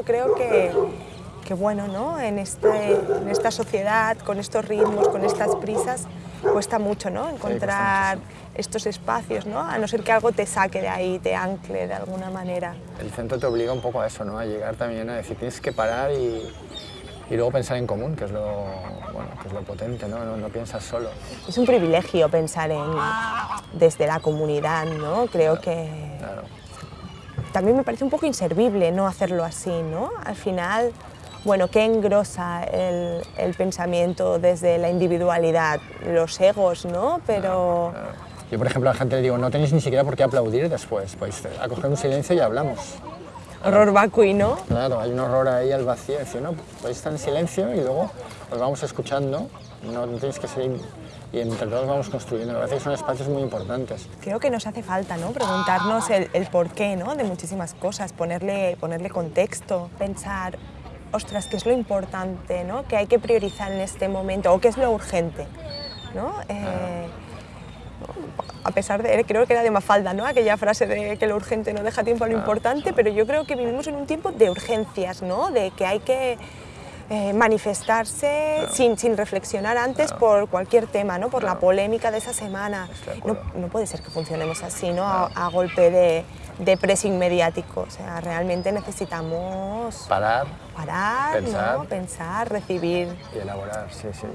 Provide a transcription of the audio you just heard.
Yo creo que, que bueno, ¿no? en, este, en esta sociedad, con estos ritmos, con estas prisas, cuesta mucho ¿no? encontrar estos espacios, ¿no? a no ser que algo te saque de ahí, te ancle de alguna manera. El centro te obliga un poco a eso, ¿no? a llegar también a decir tienes que parar y, y luego pensar en común, que es lo, bueno, que es lo potente, ¿no? ¿no? No piensas solo. Es un privilegio pensar en, desde la comunidad, ¿no? creo que... Claro. También me parece un poco inservible no hacerlo así, ¿no? Al final, bueno, ¿qué engrosa el, el pensamiento desde la individualidad? Los egos, ¿no? Pero... Claro. Yo, por ejemplo, a la gente le digo, no tenéis ni siquiera por qué aplaudir después, podéis acoger un silencio y hablamos. Horror vacui, ¿no? Claro, hay un horror ahí al vacío, decir, no, podéis estar en silencio y luego os vamos escuchando, no, no tenéis que ser... Y entre todos vamos construyendo, me parece que son espacios muy importantes. Creo que nos hace falta ¿no? preguntarnos el, el porqué ¿no? de muchísimas cosas, ponerle, ponerle contexto, pensar, ostras, ¿qué es lo importante ¿no? que hay que priorizar en este momento o qué es lo urgente? ¿no? Eh, a pesar de, creo que era de Mafalda, ¿no? aquella frase de que lo urgente no deja tiempo a lo importante, pero yo creo que vivimos en un tiempo de urgencias, ¿no? de que hay que eh, manifestarse Claro. sin, sin reflexionar antes Claro. por cualquier tema, ¿no? por la polémica de esa semana. No, no puede ser que funcionemos así, ¿no? a, a golpe de, de pressing mediático. O sea, realmente necesitamos Parar parar, Pensar. ¿no? pensar, recibir. y elaborar, sí, sí.